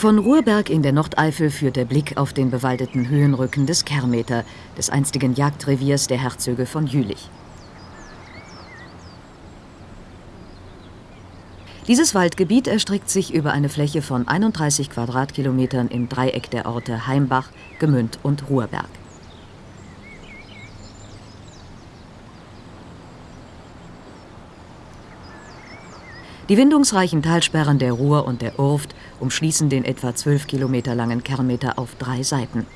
Von Ruhrberg in der Nordeifel führt der Blick auf den bewaldeten Höhenrücken des Kermeter, des einstigen Jagdreviers der Herzöge von Jülich. Dieses Waldgebiet erstreckt sich über eine Fläche von 31 Quadratkilometern im Dreieck der Orte Heimbach, Gemünd und Ruhrberg. Die windungsreichen Talsperren der Ruhr und der Urft umschließen den etwa 12 Kilometer langen Kernmeter auf drei Seiten.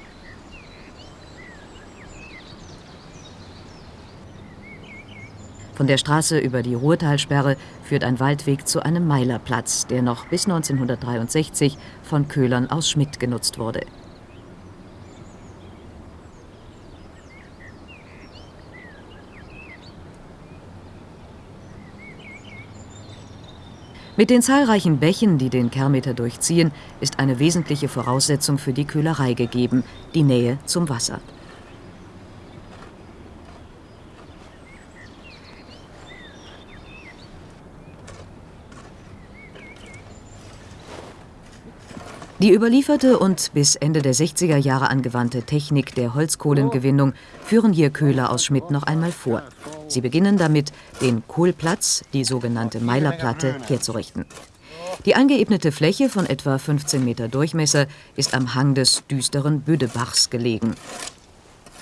Von der Straße über die Ruhrtalsperre führt ein Waldweg zu einem Meilerplatz, der noch bis 1963 von Köhlern aus Schmidt genutzt wurde. Mit den zahlreichen Bächen, die den Kermeter durchziehen, ist eine wesentliche Voraussetzung für die Köhlerei gegeben, die Nähe zum Wasser. Die überlieferte und bis Ende der 60er Jahre angewandte Technik der Holzkohlengewinnung führen hier Köhler aus Schmidt noch einmal vor. Sie beginnen damit, den Kohlplatz, die sogenannte Meilerplatte, herzurichten. Die angeebnete Fläche von etwa 15 Meter Durchmesser ist am Hang des düsteren Büdebachs gelegen.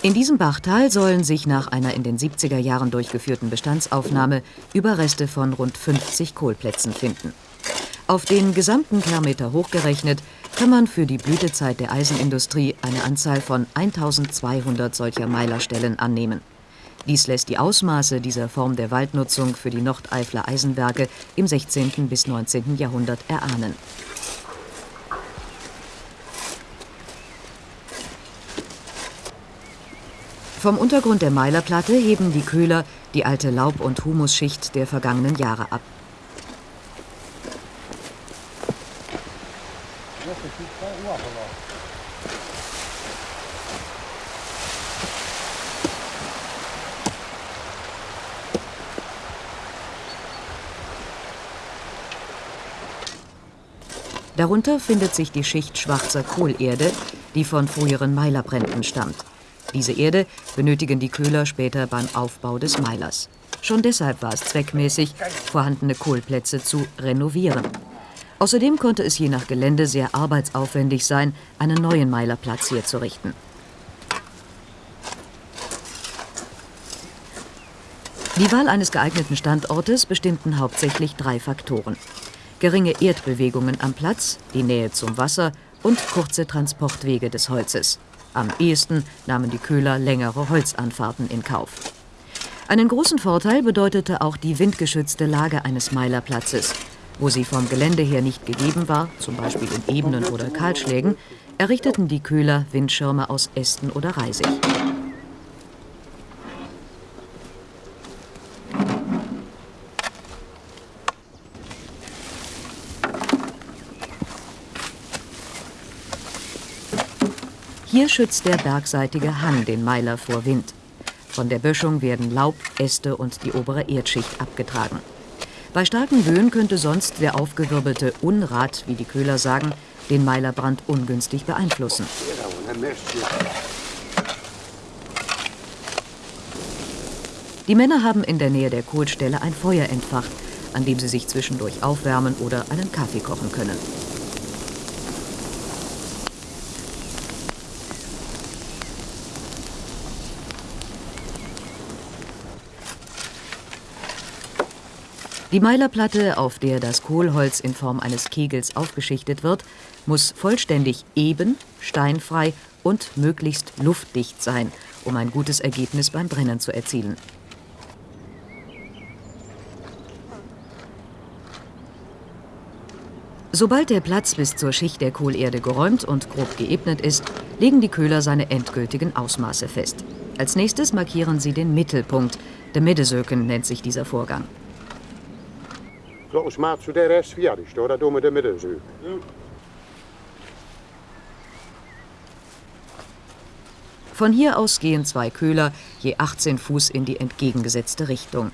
In diesem Bachtal sollen sich nach einer in den 70er Jahren durchgeführten Bestandsaufnahme Überreste von rund 50 Kohlplätzen finden. Auf den gesamten Kilometer hochgerechnet kann man für die Blütezeit der Eisenindustrie eine Anzahl von 1200 solcher Meilerstellen annehmen. Dies lässt die Ausmaße dieser Form der Waldnutzung für die Nordeifler Eisenwerke im 16. bis 19. Jahrhundert erahnen. Vom Untergrund der Meilerplatte heben die Köhler die alte Laub- und Humusschicht der vergangenen Jahre ab. Darunter findet sich die Schicht schwarzer Kohlerde, die von früheren Meilerbränden stammt. Diese Erde benötigen die Köhler später beim Aufbau des Meilers. Schon deshalb war es zweckmäßig, vorhandene Kohlplätze zu renovieren. Außerdem konnte es je nach Gelände sehr arbeitsaufwendig sein, einen neuen Meilerplatz herzurichten. Die Wahl eines geeigneten Standortes bestimmten hauptsächlich drei Faktoren geringe Erdbewegungen am Platz, die Nähe zum Wasser und kurze Transportwege des Holzes. Am ehesten nahmen die Köhler längere Holzanfahrten in Kauf. Einen großen Vorteil bedeutete auch die windgeschützte Lage eines Meilerplatzes. Wo sie vom Gelände her nicht gegeben war, zum Beispiel in Ebenen oder Kahlschlägen, errichteten die Köhler Windschirme aus Ästen oder Reisig. Hier schützt der bergseitige Hang den Meiler vor Wind. Von der Böschung werden Laub, Äste und die obere Erdschicht abgetragen. Bei starken Böen könnte sonst der aufgewirbelte Unrat, wie die Köhler sagen, den Meilerbrand ungünstig beeinflussen. Die Männer haben in der Nähe der Kohlstelle ein Feuer entfacht, an dem sie sich zwischendurch aufwärmen oder einen Kaffee kochen können. Die Meilerplatte, auf der das Kohlholz in Form eines Kegels aufgeschichtet wird, muss vollständig eben, steinfrei und möglichst luftdicht sein, um ein gutes Ergebnis beim Brennen zu erzielen. Sobald der Platz bis zur Schicht der Kohlerde geräumt und grob geebnet ist, legen die Köhler seine endgültigen Ausmaße fest. Als nächstes markieren sie den Mittelpunkt. Der Middesöken nennt sich dieser Vorgang. Volgens maat zo de rest fertig, hoor. Dat doen we zo. Von hier aus gehen zwei Köhler je 18 Fuß in die entgegengesetzte Richtung.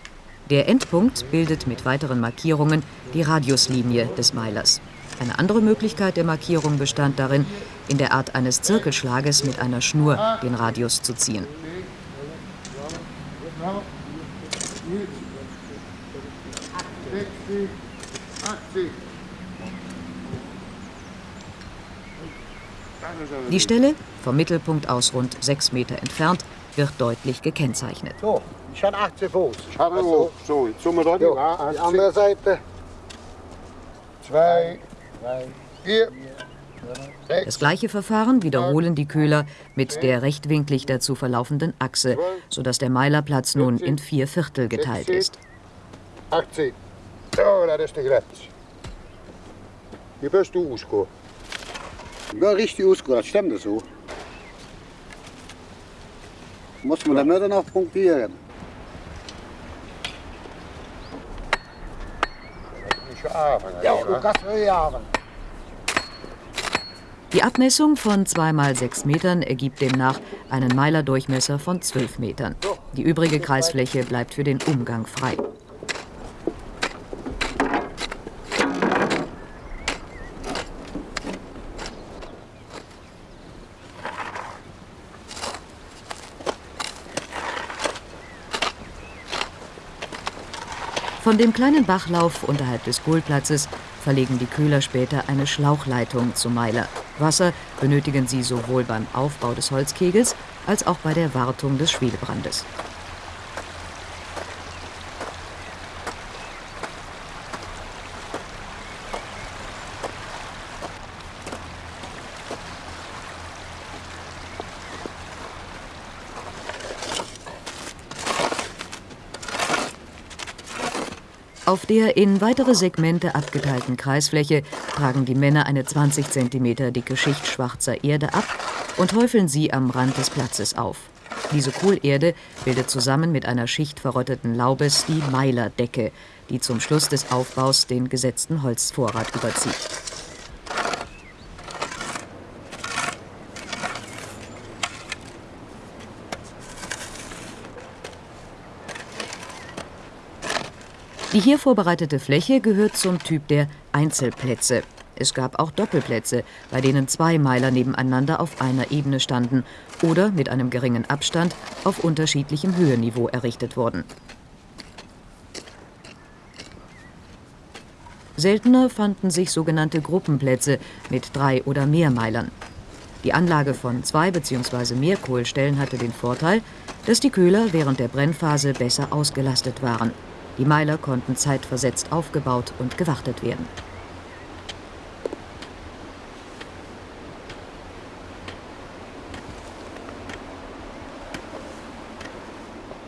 Der Endpunkt bildet mit weiteren Markierungen die Radiuslinie des Meilers. Eine andere Möglichkeit der Markierung bestand darin, in der Art eines Zirkelschlages mit einer Schnur den Radius zu ziehen. Die Stelle, vom Mittelpunkt aus rund sechs Meter entfernt, wird deutlich gekennzeichnet. So, schon 18 Fuß. Also, so, jetzt sind wir da. Jo, die andere Seite. Zwei, drei, vier, Das gleiche Verfahren wiederholen die Köhler mit der rechtwinklig dazu verlaufenden Achse, sodass der Meilerplatz nun in vier Viertel geteilt ist. 18. So, das ist die Grenze. Hier bist du ausgekommen. Ja, richtig ausgegangen, das stimmt so. Muss man damit dann noch punktieren. Ja. Die Abmessung von 2 mal 6 Metern ergibt demnach einen Meilerdurchmesser von 12 Metern. Die übrige Kreisfläche bleibt für den Umgang frei. Von dem kleinen Bachlauf unterhalb des Kohlplatzes verlegen die Köhler später eine Schlauchleitung zum Meiler. Wasser benötigen sie sowohl beim Aufbau des Holzkegels als auch bei der Wartung des Schwelebrandes. Der in weitere Segmente abgeteilten Kreisfläche tragen die Männer eine 20 cm dicke Schicht schwarzer Erde ab und häufeln sie am Rand des Platzes auf. Diese Kohlerde bildet zusammen mit einer Schicht verrotteten Laubes die Meilerdecke, die zum Schluss des Aufbaus den gesetzten Holzvorrat überzieht. Die hier vorbereitete Fläche gehört zum Typ der Einzelplätze. Es gab auch Doppelplätze, bei denen zwei Meiler nebeneinander auf einer Ebene standen oder mit einem geringen Abstand auf unterschiedlichem Höhenniveau errichtet wurden. Seltener fanden sich sogenannte Gruppenplätze mit drei oder mehr Meilern. Die Anlage von zwei bzw. mehr Kohlstellen hatte den Vorteil, dass die Köhler während der Brennphase besser ausgelastet waren. Die Meiler konnten zeitversetzt aufgebaut und gewartet werden.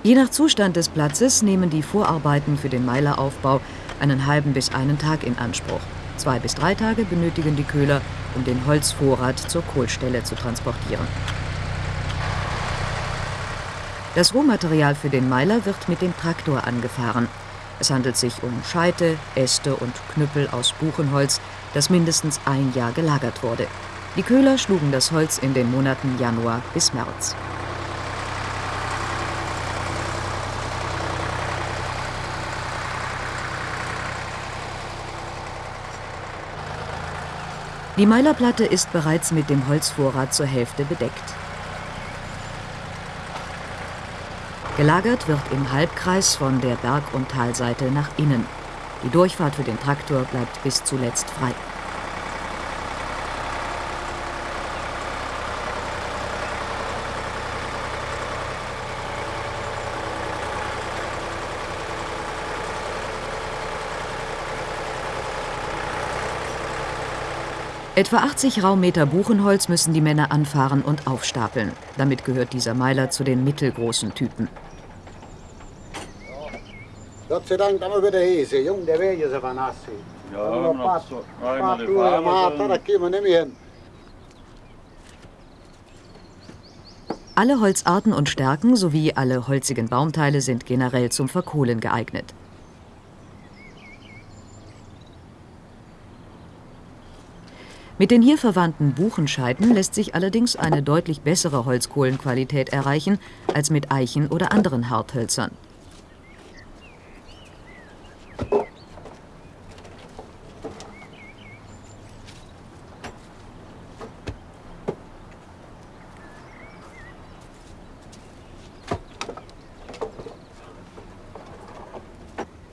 Je nach Zustand des Platzes nehmen die Vorarbeiten für den Meileraufbau einen halben bis einen Tag in Anspruch. Zwei bis drei Tage benötigen die Köhler, um den Holzvorrat zur Kohlstelle zu transportieren. Das Rohmaterial für den Meiler wird mit dem Traktor angefahren. Es handelt sich um Scheite, Äste und Knüppel aus Buchenholz, das mindestens ein Jahr gelagert wurde. Die Köhler schlugen das Holz in den Monaten Januar bis März. Die Meilerplatte ist bereits mit dem Holzvorrat zur Hälfte bedeckt. Gelagert wird im Halbkreis von der Berg- und Talseite nach innen. Die Durchfahrt für den Traktor bleibt bis zuletzt frei. Etwa 80 Raummeter Buchenholz müssen die Männer anfahren und aufstapeln. Damit gehört dieser Meiler zu den mittelgroßen Typen. Gott sei Dank haben wir wieder Hese. Jung, der Weg ist aber nass. Ja, Haben wir noch noch paar- so- paar Touren gemacht, da gehen wir nicht mehr hin. Alle Holzarten und Stärken sowie alle holzigen Baumteile sind generell zum Verkohlen geeignet. Mit den hier verwandten Buchenscheiten lässt sich allerdings eine deutlich bessere Holzkohlenqualität erreichen als mit Eichen oder anderen Harthölzern.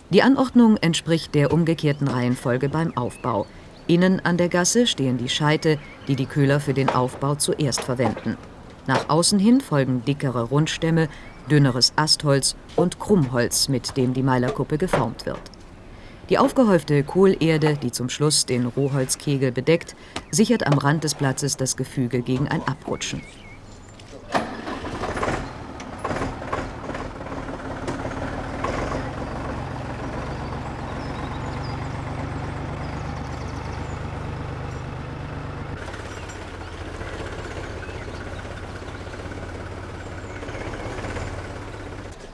Die Anordnung entspricht der umgekehrten Reihenfolge beim Aufbau. Innen an der Gasse stehen die Scheite, die die Köhler für den Aufbau zuerst verwenden. Nach außen hin folgen dickere Rundstämme, dünneres Astholz und Krummholz, mit dem die Meilerkuppe geformt wird. Die aufgehäufte Kohlerde, die zum Schluss den Rohholzkegel bedeckt, sichert am Rand des Platzes das Gefüge gegen ein Abrutschen.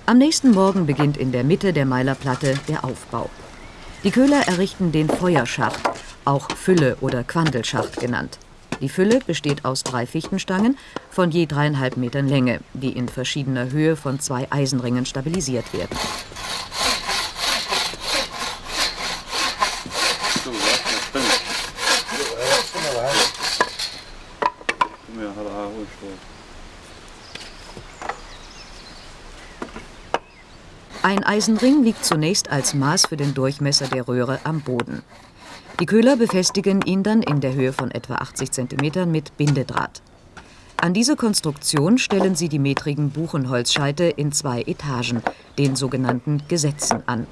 Am nächsten Morgen beginnt in der Mitte der Meilerplatte der Aufbau. Die Köhler errichten den Feuerschacht, auch Fülle oder Quandelschacht genannt. Die Fülle besteht aus drei Fichtenstangen von je dreieinhalb Metern Länge, die in verschiedener Höhe von zwei Eisenringen stabilisiert werden. Ein Eisenring liegt zunächst als Maß für den Durchmesser der Röhre am Boden. Die Köhler befestigen ihn dann in der Höhe von etwa 80 cm mit Bindedraht. An diese Konstruktion stellen sie die metrigen Buchenholzscheite in zwei Etagen, den sogenannten Gesetzen, an.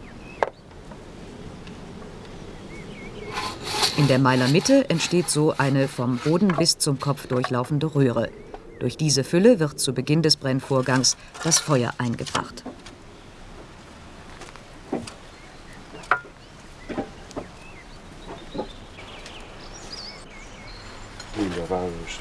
In der Meilermitte entsteht so eine vom Boden bis zum Kopf durchlaufende Röhre. Durch diese Fülle wird zu Beginn des Brennvorgangs das Feuer eingebracht. Wunderbares.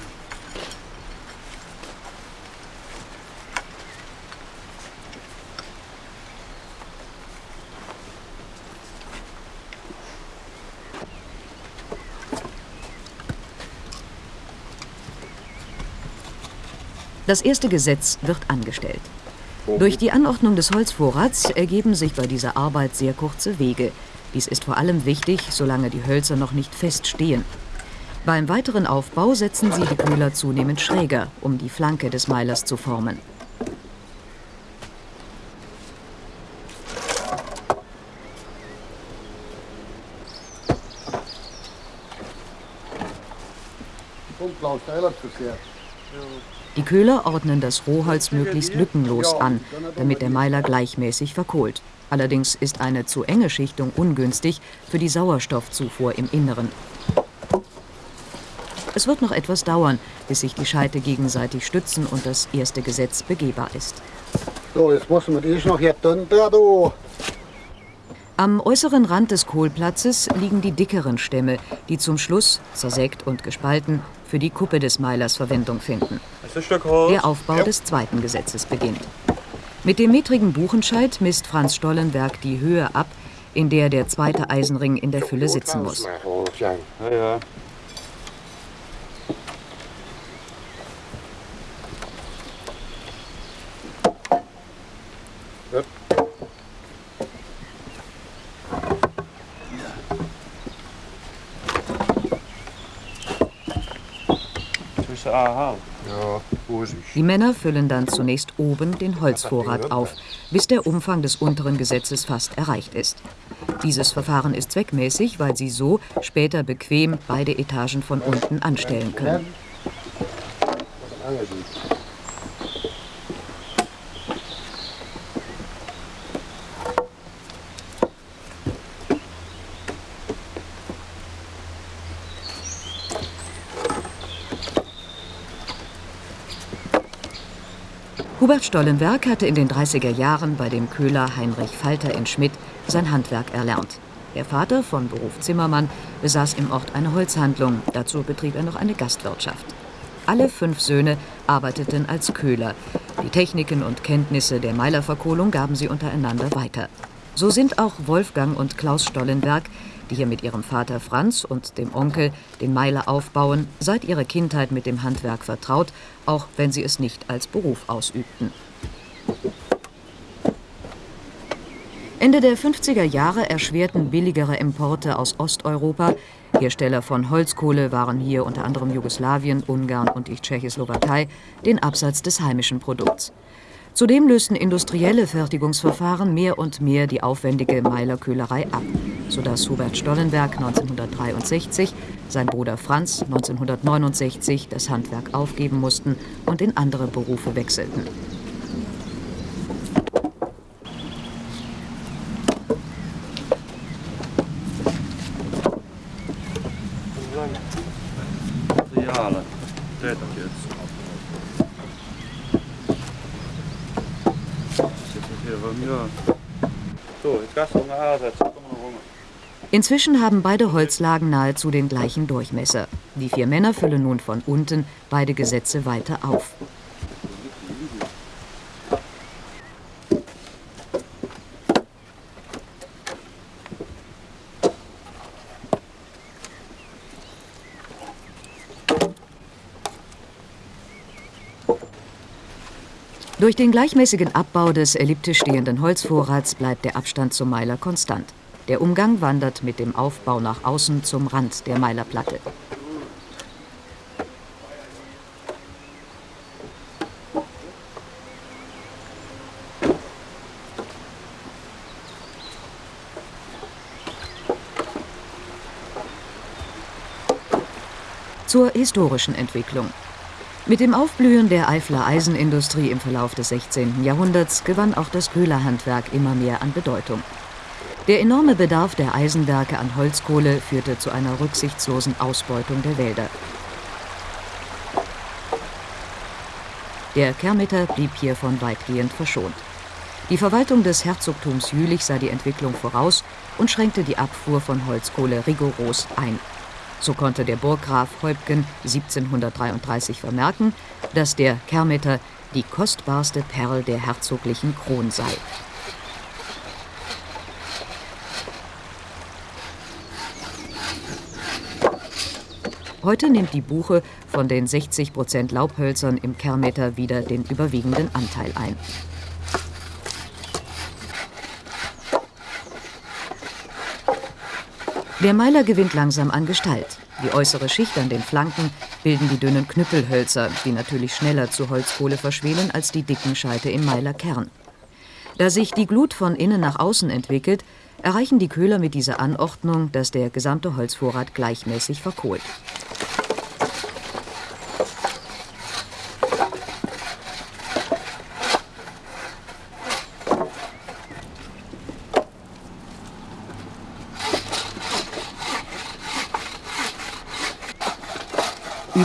Das erste Gesetz wird angestellt. Durch die Anordnung des Holzvorrats ergeben sich bei dieser Arbeit sehr kurze Wege. Dies ist vor allem wichtig, solange die Hölzer noch nicht fest stehen. Beim weiteren Aufbau setzen sie die Köhler zunehmend schräger, um die Flanke des Meilers zu formen. Die Köhler ordnen das Rohholz möglichst lückenlos an, damit der Meiler gleichmäßig verkohlt. Allerdings ist eine zu enge Schichtung ungünstig für die Sauerstoffzufuhr im Inneren. Es wird noch etwas dauern, bis sich die Scheite gegenseitig stützen und das erste Gesetz begehbar ist. So, jetzt muss man das noch hier drunter, du. Am äußeren Rand des Kohlplatzes liegen die dickeren Stämme, die zum Schluss, zersägt und gespalten, für die Kuppe des Meilers Verwendung finden. Der Aufbau des zweiten Gesetzes beginnt. Mit dem metrigen Buchenscheit misst Franz Stollenberg die Höhe ab, in der der zweite Eisenring in der Fülle sitzen muss. Die Männer füllen dann zunächst oben den Holzvorrat auf, bis der Umfang des unteren Gesetzes fast erreicht ist. Dieses Verfahren ist zweckmäßig, weil sie so später bequem beide Etagen von unten anstellen können. Hubert Stollenberg hatte in den 30er Jahren bei dem Köhler Heinrich Falter in Schmidt sein Handwerk erlernt. Der Vater von Beruf Zimmermann besaß im Ort eine Holzhandlung, dazu betrieb er noch eine Gastwirtschaft. Alle fünf Söhne arbeiteten als Köhler. Die Techniken und Kenntnisse der Meilerverkohlung gaben sie untereinander weiter. So sind auch Wolfgang und Klaus Stollenberg die hier mit ihrem Vater Franz und dem Onkel den Meiler aufbauen, seit ihrer Kindheit mit dem Handwerk vertraut, auch wenn sie es nicht als Beruf ausübten. Ende der 50er Jahre erschwerten billigere Importe aus Osteuropa. Hersteller von Holzkohle waren hier unter anderem Jugoslawien, Ungarn und die Tschechoslowakei, den Absatz des heimischen Produkts. Zudem lösten industrielle Fertigungsverfahren mehr und mehr die aufwendige Meilerköhlerei ab, sodass Hubert Stollenberg 1963, sein Bruder Franz 1969 das Handwerk aufgeben mussten und in andere Berufe wechselten. Materialen. Täter jetzt. Zitten hier bei mir. So, jetzt kannst du mal ansetzen. Komm mal rum. Inzwischen haben beide Holzlagen nahezu den gleichen Durchmesser. Die vier Männer füllen nun von unten beide Gesetze weiter auf. Durch den gleichmäßigen Abbau des elliptisch stehenden Holzvorrats bleibt der Abstand zum Meiler konstant. Der Umgang wandert mit dem Aufbau nach außen zum Rand der Meilerplatte. Zur historischen Entwicklung. Mit dem Aufblühen der Eifler Eisenindustrie im Verlauf des 16. Jahrhunderts gewann auch das Köhlerhandwerk immer mehr an Bedeutung. Der enorme Bedarf der Eisenwerke an Holzkohle führte zu einer rücksichtslosen Ausbeutung der Wälder. Der Kermitter blieb hiervon weitgehend verschont. Die Verwaltung des Herzogtums Jülich sah die Entwicklung voraus und schränkte die Abfuhr von Holzkohle rigoros ein. So konnte der Burggraf Häupgen 1733 vermerken, dass der Kermitter die kostbarste Perl der herzoglichen Kron sei. Heute nimmt die Buche von den 60 Prozent Laubhölzern im Kermeter wieder den überwiegenden Anteil ein. Der Meiler gewinnt langsam an Gestalt. Die äußere Schicht an den Flanken bilden die dünnen Knüppelhölzer, die natürlich schneller zu Holzkohle verschwelen als die dicken Scheite im Meilerkern. Da sich die Glut von innen nach außen entwickelt, erreichen die Köhler mit dieser Anordnung, dass der gesamte Holzvorrat gleichmäßig verkohlt.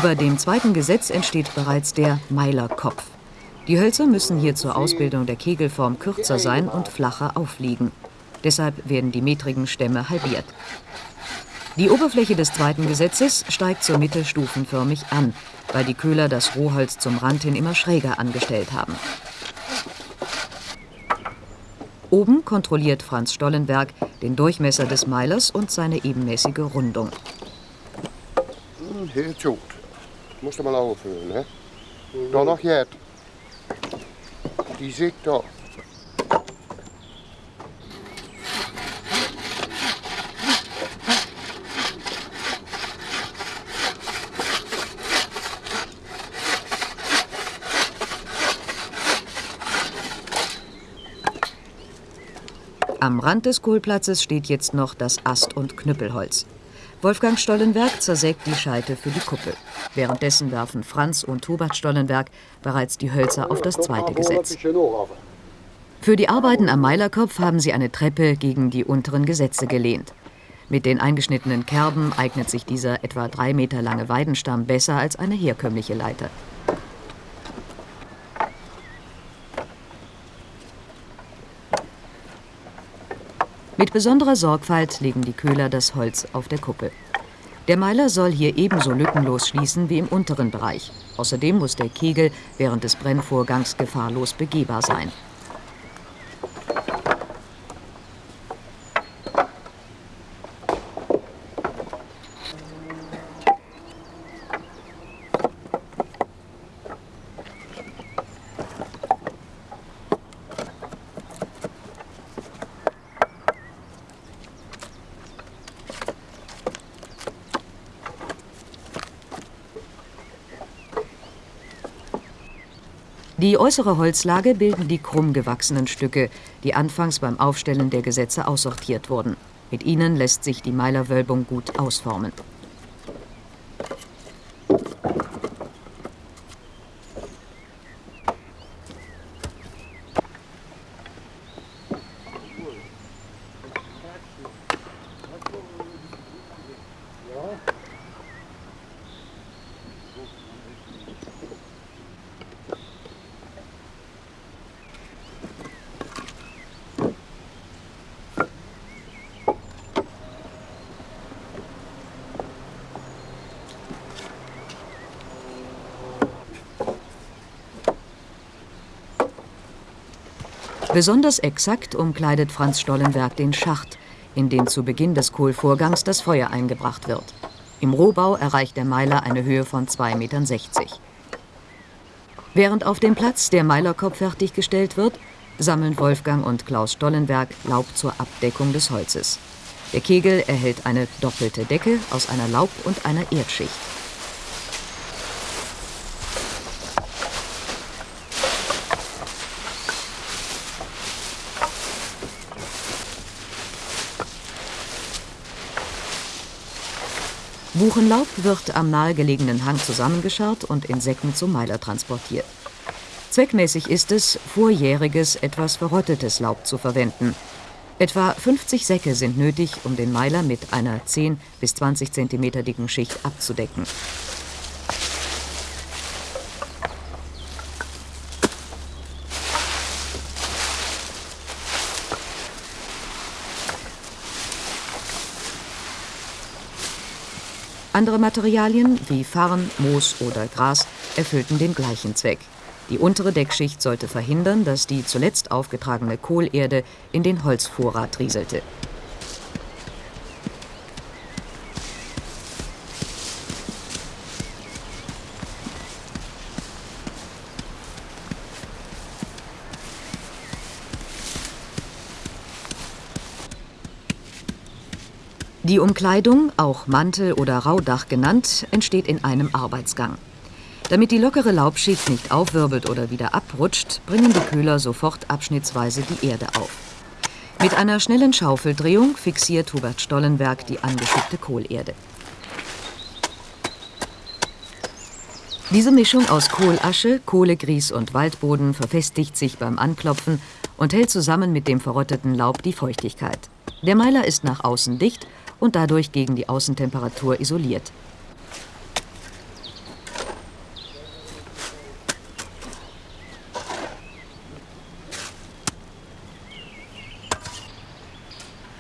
Über dem zweiten Gesetz entsteht bereits der Meilerkopf. Die Hölzer müssen hier zur Ausbildung der Kegelform kürzer sein und flacher aufliegen. Deshalb werden die metrigen Stämme halbiert. Die Oberfläche des zweiten Gesetzes steigt zur Mitte stufenförmig an, weil die Köhler das Rohholz zum Rand hin immer schräger angestellt haben. Oben kontrolliert Franz Stollenberg den Durchmesser des Meilers und seine ebenmäßige Rundung. Mm, Helt gjort. Måste man avföra, ne? Da noch hjärt. Die sikt da. Am Rand des Kohlplatzes steht jetzt noch das Ast- und Knüppelholz. Wolfgang Stollenberg zersägt die Scheite für die Kuppel. Währenddessen werfen Franz und Hubert Stollenberg bereits die Hölzer auf das zweite Gesetz. Für die Arbeiten am Meilerkopf haben sie eine Treppe gegen die unteren Gesetze gelehnt. Mit den eingeschnittenen Kerben eignet sich dieser etwa drei Meter lange Weidenstamm besser als eine herkömmliche Leiter. Mit besonderer Sorgfalt legen die Köhler das Holz auf der Kuppel. Der Meiler soll hier ebenso lückenlos schließen wie im unteren Bereich. Außerdem muss der Kegel während des Brennvorgangs gefahrlos begehbar sein. Die äußere Holzlage bilden die krumm gewachsenen Stücke, die anfangs beim Aufstellen der Gesetze aussortiert wurden. Mit ihnen lässt sich die Meilerwölbung gut ausformen. Besonders exakt umkleidet Franz Stollenberg den Schacht, in den zu Beginn des Kohlvorgangs das Feuer eingebracht wird. Im Rohbau erreicht der Meiler eine Höhe von 2,60 Metern. Während auf dem Platz der Meilerkopf fertiggestellt wird, sammeln Wolfgang und Klaus Stollenberg Laub zur Abdeckung des Holzes. Der Kegel erhält eine doppelte Decke aus einer Laub- und einer Erdschicht. Buchenlaub wird am nahegelegenen Hang zusammengescharrt und in Säcken zum Meiler transportiert. Zweckmäßig ist es, vorjähriges, etwas verrottetes Laub zu verwenden. Etwa 50 Säcke sind nötig, um den Meiler mit einer 10 bis 20 cm dicken Schicht abzudecken. Andere Materialien wie Farn, Moos oder Gras erfüllten den gleichen Zweck. Die untere Deckschicht sollte verhindern, dass die zuletzt aufgetragene Kohlerde in den Holzvorrat rieselte. Die Umkleidung, auch Mantel oder Raudach genannt, entsteht in einem Arbeitsgang. Damit die lockere Laubschicht nicht aufwirbelt oder wieder abrutscht, bringen die Köhler sofort abschnittsweise die Erde auf. Mit einer schnellen Schaufeldrehung fixiert Hubert Stollenberg die angeschickte Kohlerde. Diese Mischung aus Kohlasche, Kohlegrieß und Waldboden verfestigt sich beim Anklopfen und hält zusammen mit dem verrotteten Laub die Feuchtigkeit. Der Meiler ist nach außen dicht und dadurch gegen die Außentemperatur isoliert.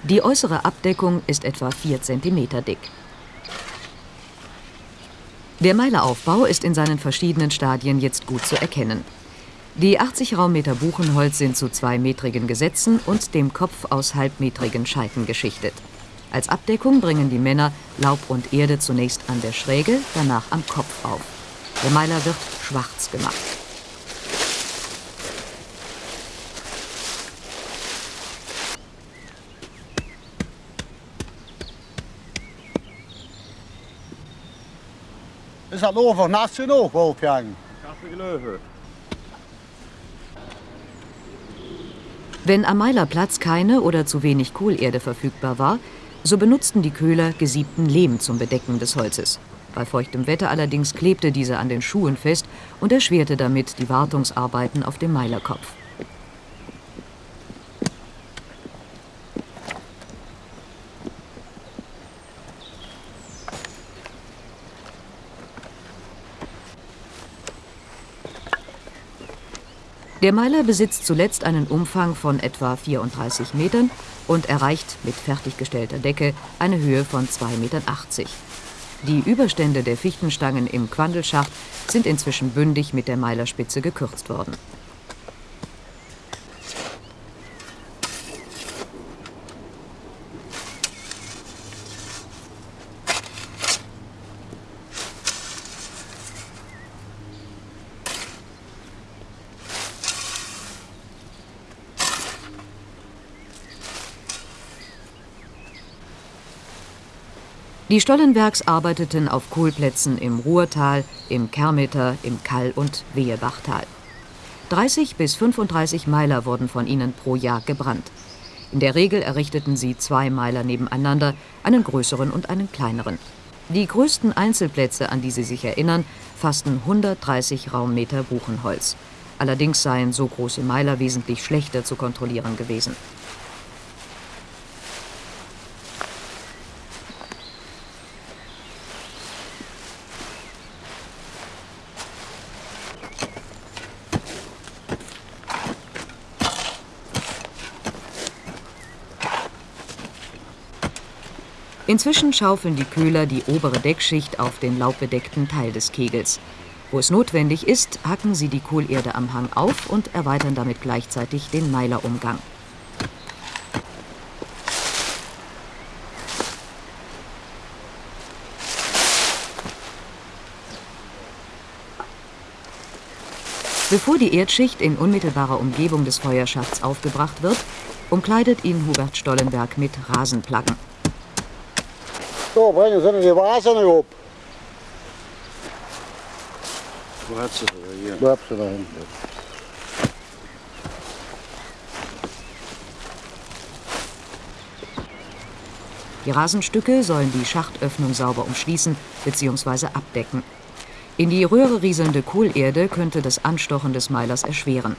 Die äußere Abdeckung ist etwa 4 cm dick. Der Meileraufbau ist in seinen verschiedenen Stadien jetzt gut zu erkennen. Die 80 Raummeter Buchenholz sind zu zweimetrigen Gesetzen und dem Kopf aus halbmetrigen Scheiten geschichtet. Als Abdeckung bringen die Männer Laub und Erde zunächst an der Schräge, danach am Kopf auf. Der Meiler wird schwarz gemacht. Is dat over naast je nog, Wolfgang? Wenn am Meilerplatz keine oder zu wenig Kohlerde verfügbar war, so benutzten die Köhler gesiebten Lehm zum Bedecken des Holzes. Bei feuchtem Wetter allerdings klebte dieser an den Schuhen fest und erschwerte damit die Wartungsarbeiten auf dem Meilerkopf. Der Meiler besitzt zuletzt einen Umfang von etwa 34 Metern und erreicht mit fertiggestellter Decke eine Höhe von 2,80 Meter. Die Überstände der Fichtenstangen im Quandelschacht sind inzwischen bündig mit der Meilerspitze gekürzt worden. Die Stollenbergs arbeiteten auf Kohlplätzen im Ruhrtal, im Kermeter, im Kall- und Wehebachtal. 30 bis 35 Meiler wurden von ihnen pro Jahr gebrannt. In der Regel errichteten sie zwei Meiler nebeneinander, einen größeren und einen kleineren. Die größten Einzelplätze, an die sie sich erinnern, fassten 130 Raummeter Buchenholz. Allerdings seien so große Meiler wesentlich schlechter zu kontrollieren gewesen. Inzwischen schaufeln die Köhler die obere Deckschicht auf den laubbedeckten Teil des Kegels. Wo es notwendig ist, hacken sie die Kohlerde am Hang auf und erweitern damit gleichzeitig den Meilerumgang. Bevor die Erdschicht in unmittelbarer Umgebung des Feuerschafts aufgebracht wird, umkleidet ihn Hubert Stollenberg mit Rasenplaggen. So, bringen Sie die Vasen op. Wo hat sie das hier? Bleib sie da hinten. Die Rasenstücke sollen die Schachtöffnung sauber umschließen bzw. abdecken. In die Röhre rieselnde Kohlerde könnte das Anstochen des Meilers erschweren.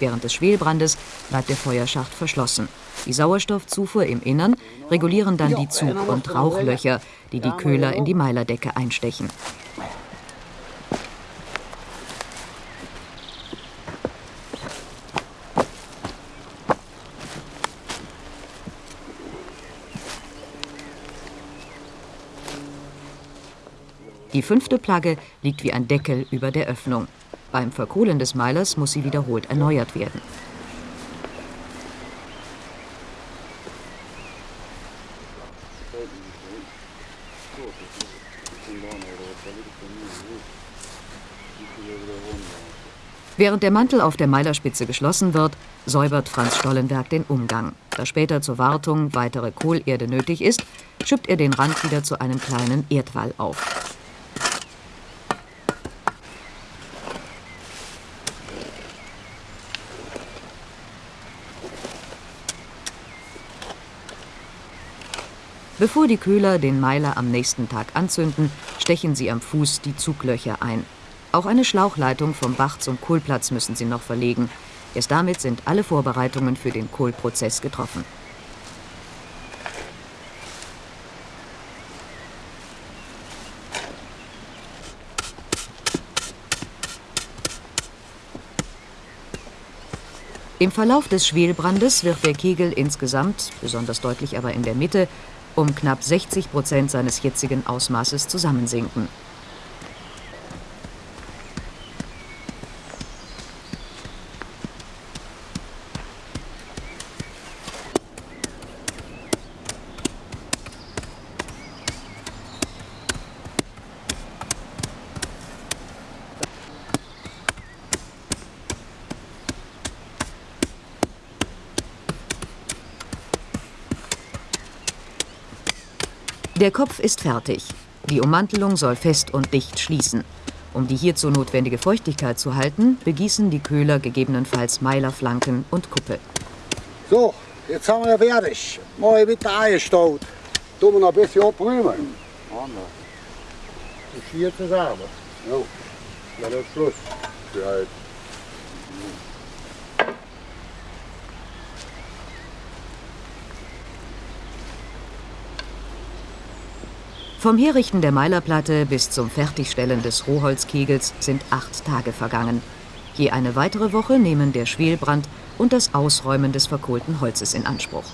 Während des Schwelbrandes bleibt der Feuerschacht verschlossen. Die Sauerstoffzufuhr im Innern regulieren dann die Zug- und Rauchlöcher, die die Köhler in die Meilerdecke einstechen. Die fünfte Plagge liegt wie ein Deckel über der Öffnung. Beim Verkohlen des Meilers muss sie wiederholt erneuert werden. Während der Mantel auf der Meilerspitze geschlossen wird, säubert Franz Stollenberg den Umgang. Da später zur Wartung weitere Kohlerde nötig ist, schüppt er den Rand wieder zu einem kleinen Erdwall auf. Bevor die Köhler den Meiler am nächsten Tag anzünden, stechen sie am Fuß die Zuglöcher ein. Auch eine Schlauchleitung vom Bach zum Kohlplatz müssen sie noch verlegen. Erst damit sind alle Vorbereitungen für den Kohlprozess getroffen. Im Verlauf des Schwelbrandes wird der Kegel insgesamt, besonders deutlich aber in der Mitte, um knapp 60 Prozent seines jetzigen Ausmaßes zusammensinken. Der Kopf ist fertig. Die Ummantelung soll fest und dicht schließen. Um die hierzu notwendige Feuchtigkeit zu halten, begießen die Köhler gegebenenfalls Meilerflanken und Kuppe. So, jetzt haben wir fertig. Mal wieder eingestaut. Tun wir noch ein bisschen abräumen. Das hier zusammen. Ja, das ist Schluss. Für halt. Vom Herrichten der Meilerplatte bis zum Fertigstellen des Rohholzkegels sind acht Tage vergangen. Je eine weitere Woche nehmen der Schwelbrand und das Ausräumen des verkohlten Holzes in Anspruch.